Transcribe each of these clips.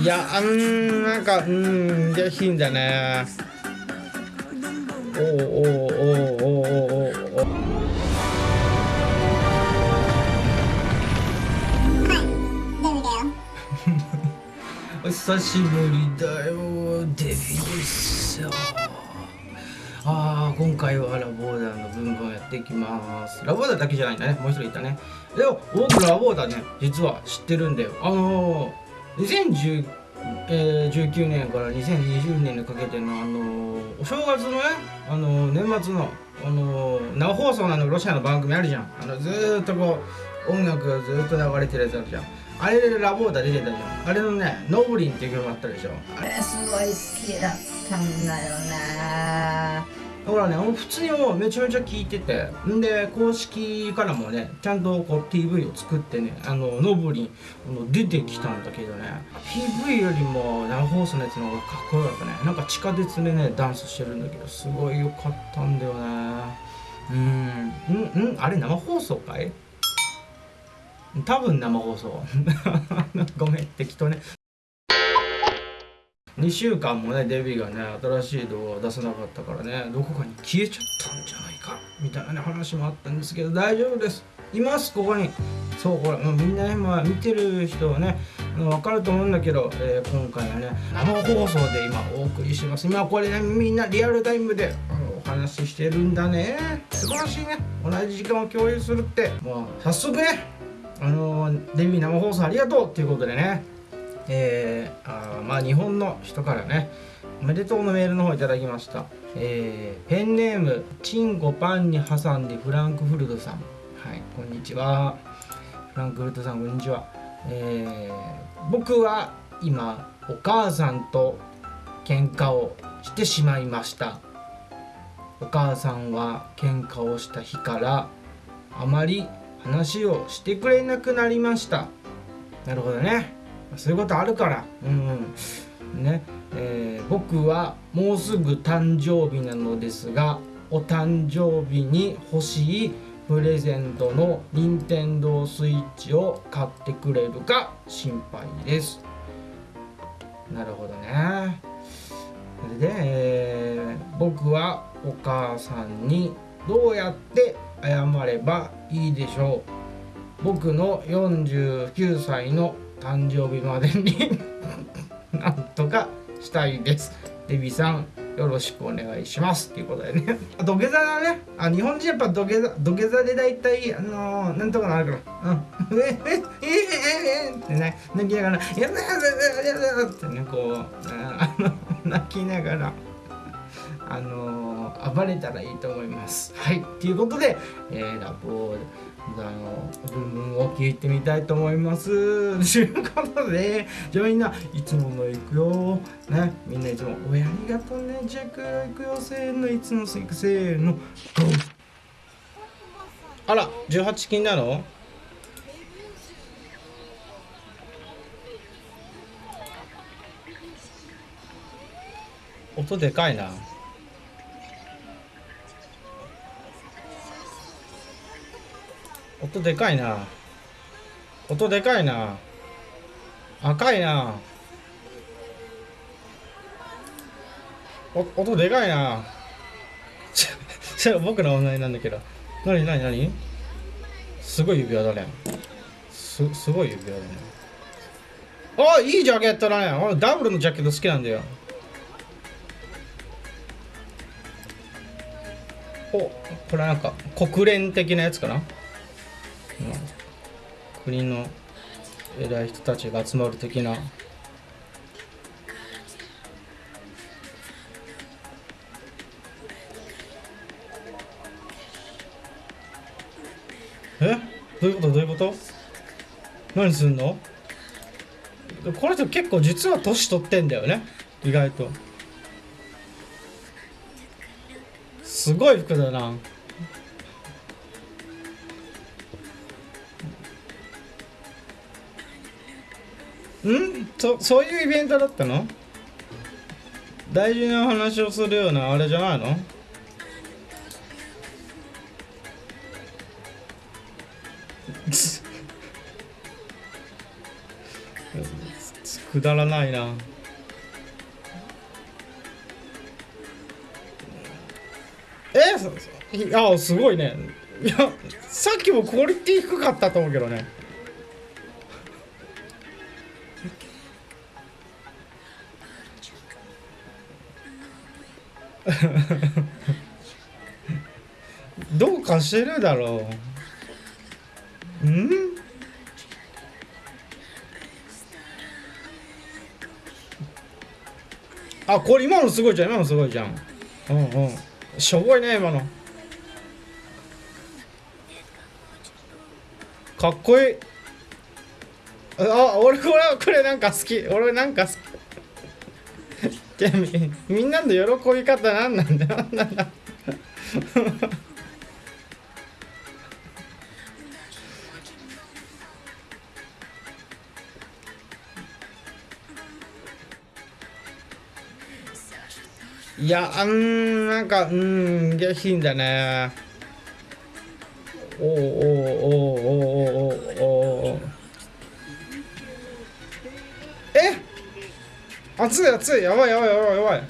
いやあんなんかうん下品だね。おおおおおおおお 久しぶりだよ。デビですよああ今回はラボーダーのブンブンやっていきます。ラボーダーだけじゃないんだね。もう一人いたね。でも僕ラボーダーね実は知ってるんだよ。あのー、2019年から2020年にかけてのあの、お正月のねあの、年末のあの生放送なのロシアの番組あるじゃん。あのずーっとこう音楽がずっと流れてるやつあるじゃん。あれでラボーダー出てたじゃん。あれのね「ノブリン」っていう曲あったでしょ。あれすごい好きだったんだよねだからね普通にもうめちゃめちゃ聞いててんで公式からもねちゃんとこう PV を作ってねあのノブリン出てきたんだけどね PV よりも生放送のやつの方がかっこよかったね。なんか地下鉄でねダンスしてるんだけどすごい良かったんだよね。うん。うんうんあれ生放送かい？多分生放送。ごめん適当ね。2週間もねデビーがね新しい動画を出さなかったからねどこかに消えちゃったんじゃないかみたいなね話もあったんですけど大丈夫です。いますここに。そうこれもうみんな今見てる人はね分かると思うんだけど、えー、今回はね生放送で今お送りしてます。今これねみんなリアルタイムであのお話ししてるんだね。素晴らしいね。同じ時間を共有するって。もう早速ねあの、デビュー生放送ありがとうっていうことでね。えー、あまあ日本の人からねおめでとうのメールの方いただきました、えー、ペンネームチンゴパンに挟んでフランクフルトさん。はいこんにちは。フランクフルトさんこんにちは、えー、僕は今お母さんと喧嘩をしてしまいました。お母さんは喧嘩をした日からあまり話をしてくれなくなりました。なるほどね。そういうことあるから。うん。ね。えー、僕はもうすぐ誕生日なのですがお誕生日に欲しいプレゼントの任天堂スイッチを買ってくれるか心配です。なるほどね。で、えー、僕はお母さんにどうやって謝ればいいでしょう。僕の49歳の誕生日までに なんとかしたいです。デビさんよろしくお願いします。っていうことでね。土下座だね。あ日本人やっぱ土下座土下座で大体あのー、なんとかなるから。うん。ええええええってね。泣きながら「やだやだやだやだ」ってねこうあの 泣きながらあのー、暴れたらいいと思います。はい。ということで、えー、ラボーあの文文を聞いてみたいと思います。ということで、じゃあみんないつもの行くよ。ね、みんないつもおやりがとうね。じゃあ行くよ、行くよ。せーの、いつも行くせーの。あら、18金なの？音でかいな。音でかいな。音でかいな。赤いな。音でかいな。それ僕の問題なんだけど。何何何？すごい指輪だね。すすごい指輪だね。あいいジャケットだね。俺ダブルのジャケット好きなんだよ。おこれなんか国連的なやつかな？国の偉い人たちが集まる的な。え？どういうこと？どういうこと？何すんの？この人結構実は年取ってんだよね。意外と。すごい服だな。ん？そそういうイベントだったの？大事な話をするようなあれじゃないの？くだらないな。え？そいやすごいね。いやさっきもクオリティ低かったと思うけどね。どうかしてるだろう。ん？あこれ今のすごいじゃん。今のすごいじゃん。うんうん。しょぼいね今の。かっこいい。あ俺これこれなんか好き。俺なんか好き。みみんなの喜び方なんな。んだなんないやうんなんかうん下品だね。おおおおおおおお熱い熱いやばいやばいやばいやばい。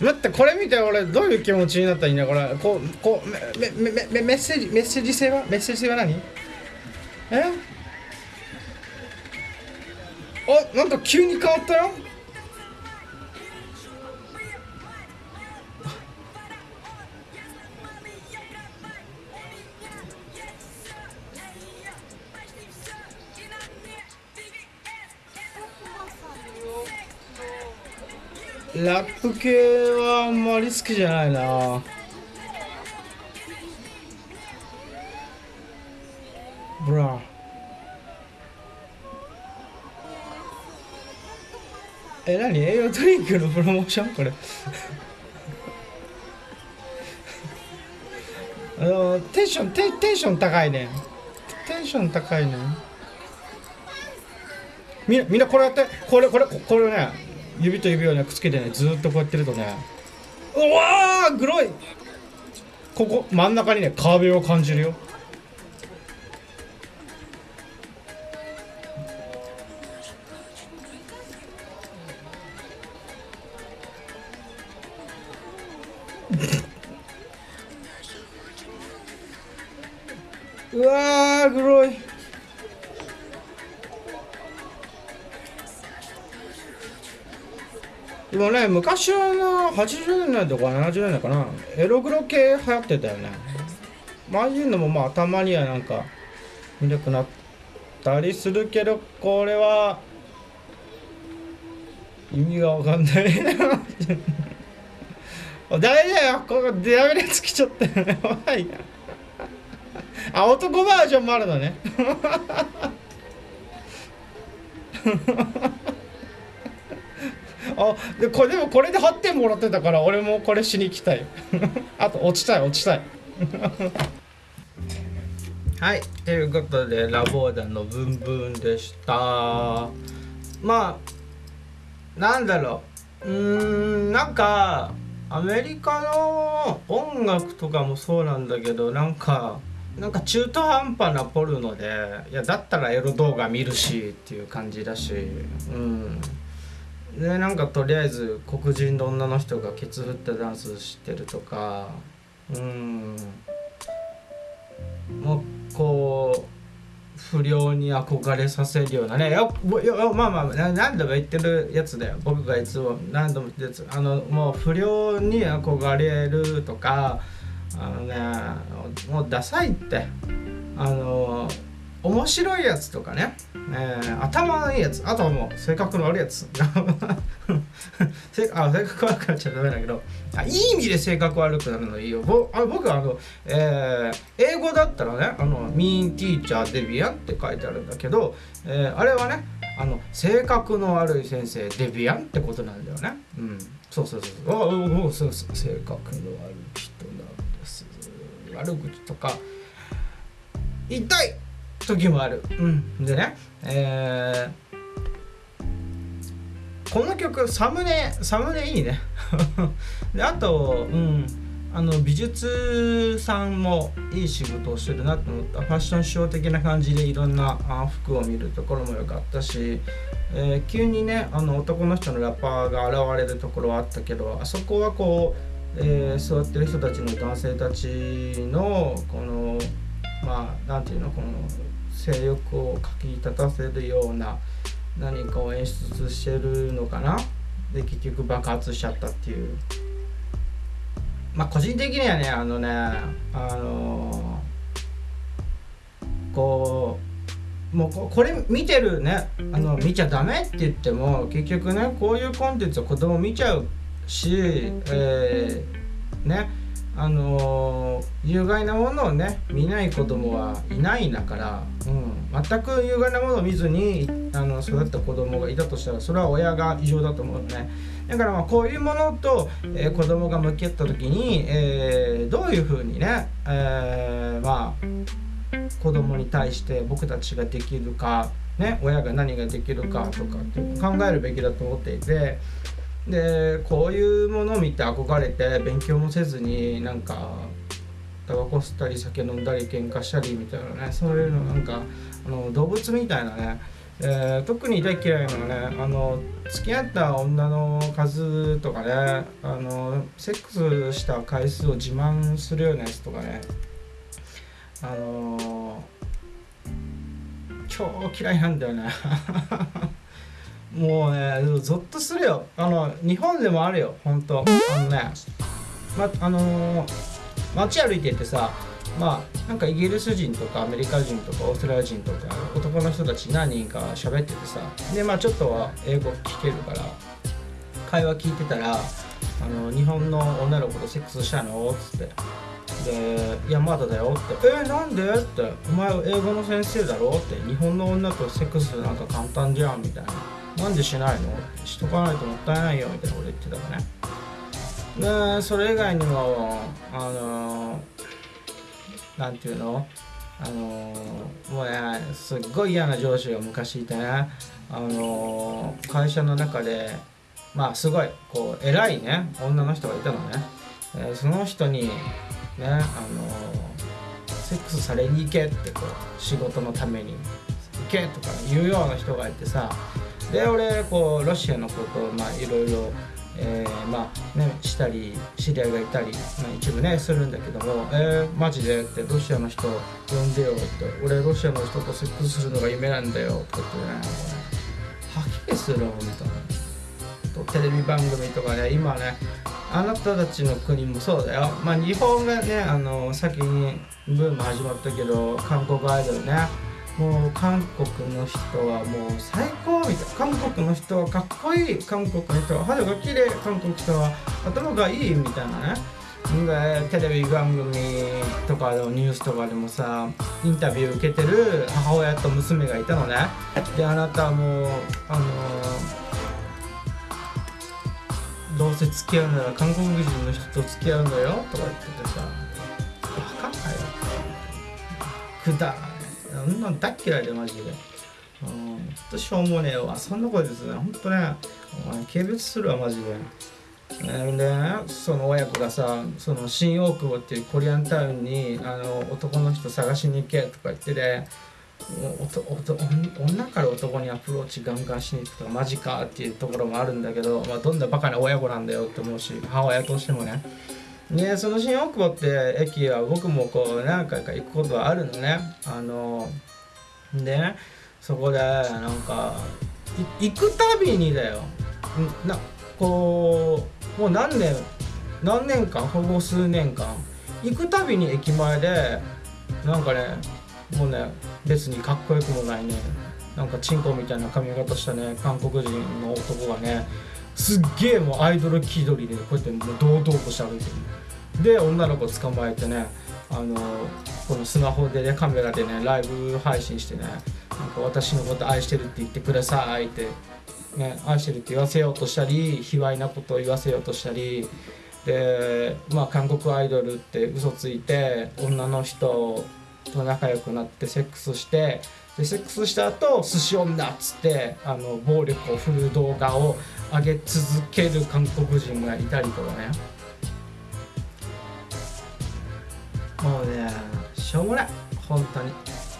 待ってこれ見て俺どういう気持ちになったらいいんだこれ。こうこうメメメメメッセージメッセージ性はメッセージ性は何？え？あなんか急に変わったよ。ラップ系はあんまり好きじゃないな。ブラえ、何？栄養ドリンクのプロモーション？これ。あのテンションテテンション高いねテンション高いねみんなみんなこれやって。これこれこれね。指と指をねくっつけてねずーっとこうやってるとねうわーグロい。ここ真ん中にね壁を感じるよ。うわーグロい。でもね昔はな80年代とか70年代かな。エログロ系流行ってたよね。まああいうのもまあたまにはなんか見なくなったりするけどこれは意味がわかんないな。ダメだよここデラメのやつ来ちゃったよね。やばいな。あ男バージョンもあるのね。あでこれでもこれで8点もらってたから俺もこれしに行きたい。あと落ちたい落ちたい。はいということでラボーダのブンブンでした。まあなんだろう。うんなんかアメリカの音楽とかもそうなんだけどなんかなんか中途半端なポルノでいやだったらエロ動画見るしっていう感じだし。うん。でなんかとりあえず黒人の女の人がケツ振ってダンスしてるとかうん。もうこう不良に憧れさせるようなねよよまあまあな何度も言ってるやつだよ。僕がいつも何度も言ってるやつ。あのもう不良に憧れるとかあのねもうダサいって。あの面白いやつとかね、えー、頭のいいやつあとはもう性格の悪いやつ。性あ性格悪くなっちゃダメだけどあいい意味で性格悪くなるのいいよ。ぼあ僕はあの、えー、英語だったらね「あの mean teacher デビアン」って書いてあるんだけど、えー、あれはねあの性格の悪い先生デビアンってことなんだよね。うん。そうそうそう。ああそうそう性格の悪い人なんです。悪口とか言いたい。時もある。うん、でね、えー、この曲サムネサムネいいね。であと、うん、あの美術さんもいい仕事をしてるなと思った。ファッションショー的な感じでいろんなあ服を見るところも良かったし、えー、急にねあの男の人のラッパーが現れるところはあったけどあそこはこう、えー、座ってる人たちの男性たちのこのまあなんていうのこの性欲をかき立たせるような何かを演出してるのかな？で結局爆発しちゃったっていう。まあ個人的にはねあのねあのー、こうもうこれ見てるねあの見ちゃダメって言っても結局ねこういうコンテンツを子供見ちゃうし、えー、ねあのー、有害なものをね見ない子供はいないんだから、うん、全く有害なものを見ずにあの育った子供がいたとしたらそれは親が異常だと思うね。だからまあこういうものと、えー、子供が向き合った時に、えー、どういうふうにね、えー、まあ子供に対して僕たちができるか、ね、親が何ができるかとかって考えるべきだと思っていてでこういうものを見て憧れて勉強もせずになんかタバコ吸ったり酒飲んだり喧嘩したりみたいなねそういうのなんかあの動物みたいなね、えー、特に大嫌いなのはねあの付き合った女の数とかねあのセックスした回数を自慢するようなやつとかねあの超嫌いなんだよね。もうねゾッとするよ。あの日本でもあるよ。本当。あのねまあのー、街歩いててさまあなんかイギリス人とかアメリカ人とかオーストラリア人とか男の人たち何人か喋っててさでまあちょっとは英語聞けるから会話聞いてたら「あの日本の女の子とセックスしたの?」っつって。で「いやまだだよ」って「えー、なんで?」って「お前英語の先生だろ?」って「日本の女とセックスなんか簡単じゃん」みたいな。なんでしないの？しとかないともったいないよ。みたいなこと言ってたからね。でそれ以外にもあのなんていうの？あのもうねすっごい嫌な上司が昔いてね。あの会社の中でまあすごいこう偉いね女の人がいたのね、え、その人にねあのセックスされに行けってこう仕事のために。行けとか言うような人がいてさ。で俺こうロシアのことをまあいろいろえー、まあねしたり知り合いがいたり、まあ、一部ねするんだけども「えー、マジで?」って「ロシアの人呼んでよ」って「俺ロシアの人とセックスするのが夢なんだよ」とか言ってね吐き気するみたいなとテレビ番組とかね今ねあなたたちの国もそうだよまあ日本がねあの先にブーム始まったけど韓国アイドルねもう韓国の人はもう最高みたいな。韓国の人はかっこいい韓国の人は肌が綺麗韓国の人は頭がいいみたいなね。でテレビ番組とかのニュースとかでもさインタビュー受けてる母親と娘がいたのね。であなたはもうあのー、どうせ付き合うなら韓国人の人と付き合うのよとか言っててさ分かんないよ。くだんなん大嫌いでマジで。うん、ほんとしょうもねえわ。そんなことですね。ほんとね、お前軽蔑するわ、マジで。で、その親子がさその新大久保っていうコリアンタウンにあの男の人探しに行けとか言ってて、女から男にアプローチガンガンしに行くとかマジかっていうところもあるんだけど、まあ、どんなバカな親子なんだよって思うし母親としてもねね、その新大久保って駅は僕もこう何回か行くことはあるのね。あのでねそこでなんか行くたびにだよ。なこうもう何年何年間ほぼ数年間行くたびに駅前でなんかねもうね別にかっこよくもないね。なんかチンコみたいな髪型したね韓国人の男がねすっげえもうアイドル気取りでこうやってもう堂々として歩いてる。で女の子捕まえてねあのこのスマホでねカメラでねライブ配信してねなんか私のこと愛してるって言ってくださいって、ね、愛してるって言わせようとしたり卑猥なことを言わせようとしたり。でまあ韓国アイドルって嘘ついて女の人と仲良くなってセックスしてでセックスした後寿司女っつってあの暴力を振る動画を上げ続ける韓国人がいたりとかね。もうねしょうもない。本当に。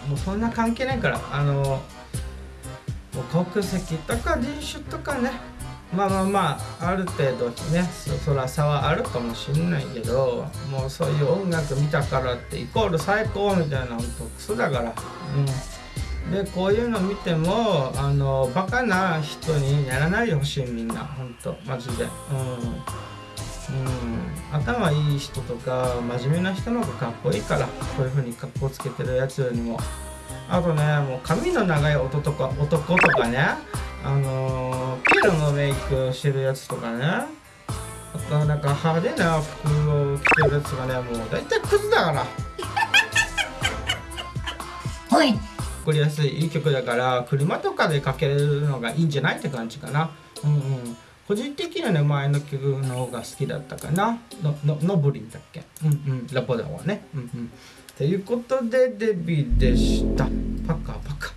もうそんな関係ないから。あの国籍とか人種とかね。まあまあまあある程度ねそら差はあるかもしんないけどもうそういう音楽見たからってイコール最高みたいなほんとクソだから。うん。でこういうの見てもあのバカな人にならないでほしいみんな。ほんと。マジで。うん。うん。頭いい人とか真面目な人の方がかっこいいから。こういう風に格好つけてるやつよりも。あとねもう髪の長い男とか男とかね。あの、ピエロのメイクしてるやつとかね。あとなんか派手な服を着てるやつがねもう大体クズだから。はい作りやすいいい曲だから車とかでかけるのがいいんじゃないって感じかな。うんうん。個人的にはね前の曲の方が好きだったかな。のののぶりんだっけ？うんうん。ラポダはね。うんうん。ということでデビューでした。パカパカ